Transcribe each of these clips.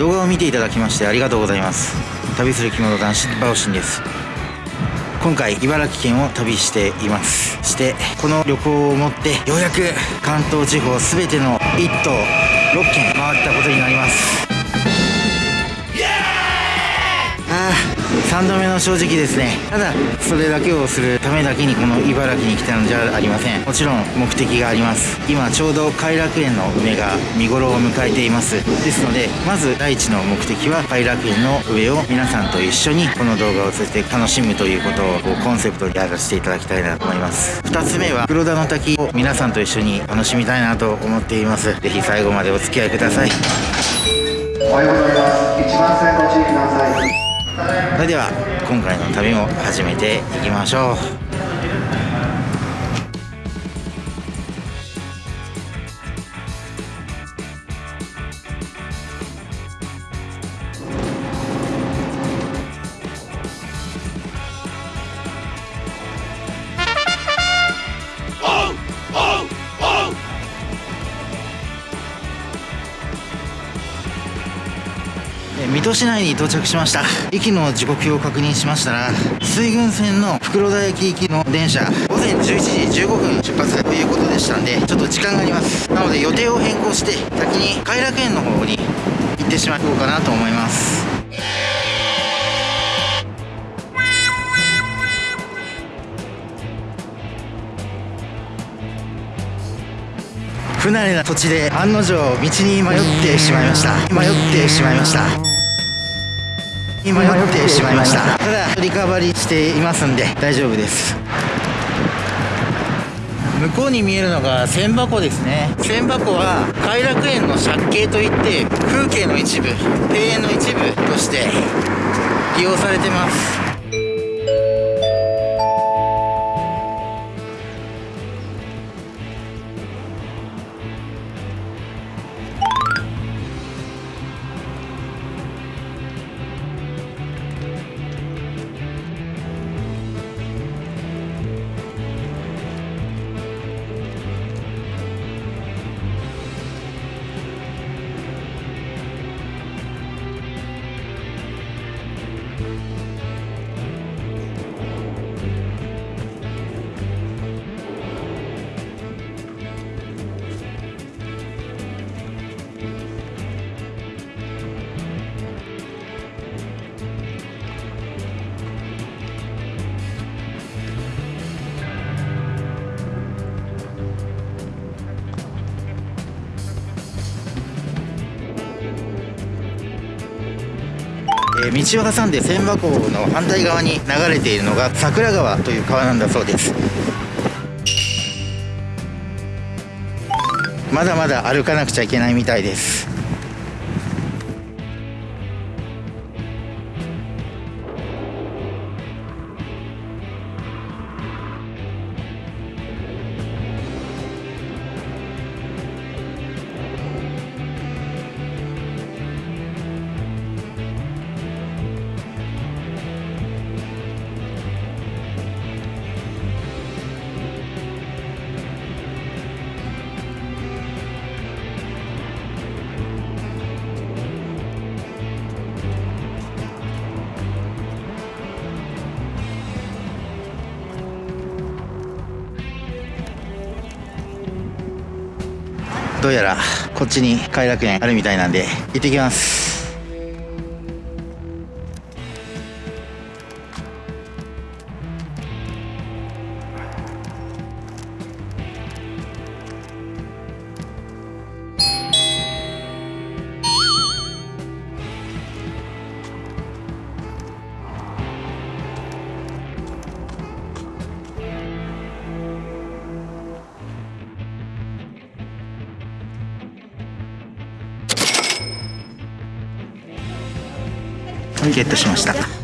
動画を見ていただきましてありがとうございます。旅する着物男子バオシンです。今回茨城県を旅しています。してこの旅行をもってようやく関東地方全ての1都6県回ったことになります。3度目の正直ですね。ただそれだけをするためだけにこの茨城に来たのじゃありません。もちろん目的があります。今ちょうど偕楽園の梅が見頃を迎えています。ですのでまず第一の目的は偕楽園の上を皆さんと一緒にこの動画を通じて楽しむということをコンセプトでやらせていただきたいなと思います。2つ目は黒田の滝を皆さんと一緒に楽しみたいなと思っています。是非最後までお付き合いください。おはようございます。1番線ご注意くださいそれでは今回の旅も始めていきましょう。水戸市内に到着しました。駅の時刻表を確認しましたら水郡線の袋田駅行きの電車午前11時15分出発ということでしたんでちょっと時間があります。なので予定を変更して先に偕楽園の方に行ってしまおうかなと思います。不慣れな土地で案の定道に迷ってしまいました。迷ってしまいましたに迷ってしまいました。ただリカバリーしていますんで大丈夫です。向こうに見えるのが千箱ですね。千箱は偕楽園の借景といって風景の一部庭園の一部として利用されてます。え道を挟んで千葉港の反対側に流れているのが桜川という川なんだそうです。まだまだ歩かなくちゃいけないみたいです。どうやらこっちに快楽園あるみたいなんで行ってきます。ゲットしました。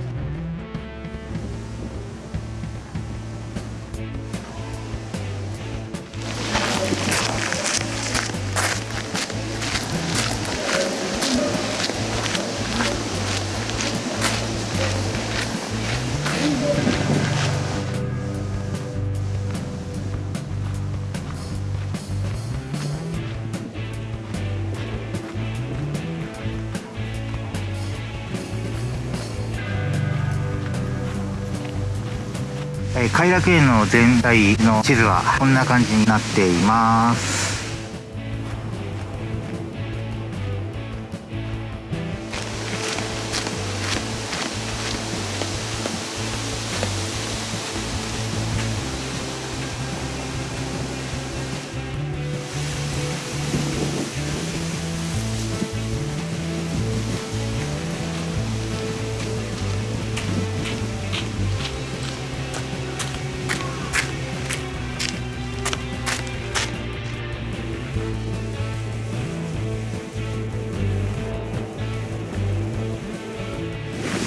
えー、偕楽園の全体の地図はこんな感じになっています。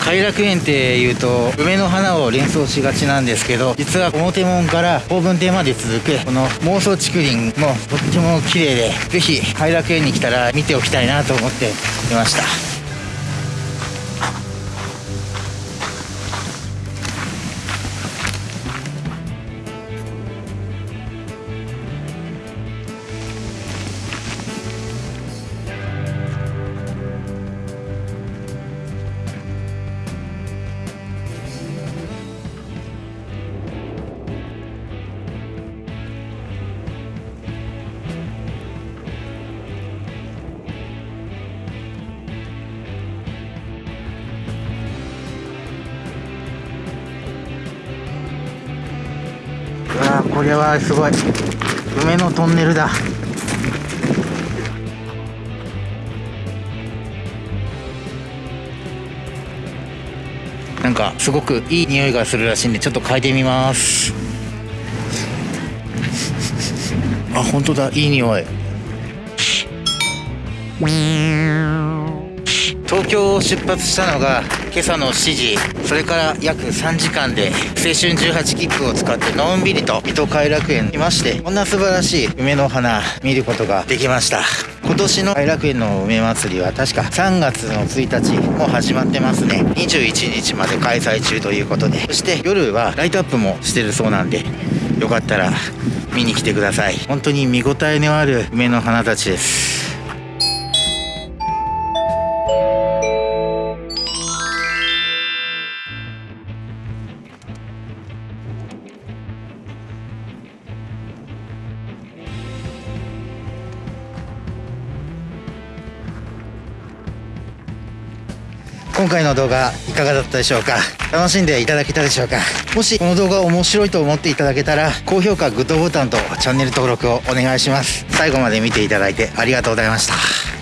偕楽園っていうと梅の花を連想しがちなんですけど実は表門から法文亭まで続くこの妄想竹林もとっても綺麗で是非偕楽園に来たら見ておきたいなと思っていました。これはすごい。梅のトンネルだ。なんかすごくいい匂いがするらしいんでちょっと嗅いでみます。あ本当だ。いい匂い。東京を出発したのが今朝の7時それから約3時間で青春18切符を使ってのんびりと水戸偕楽園にいましてこんな素晴らしい梅の花見ることができました。今年の偕楽園の梅祭りは確か3月の1日もう始まってますね。21日まで開催中ということでそして夜はライトアップもしてるそうなんでよかったら見に来てください。本当に見応えのある梅の花たちです。今回の動画いかがだったでしょうか？楽しんでいただけたでしょうか？もしこの動画面白いと思っていただけたら高評価グッドボタンとチャンネル登録をお願いします。最後まで見ていただいてありがとうございました。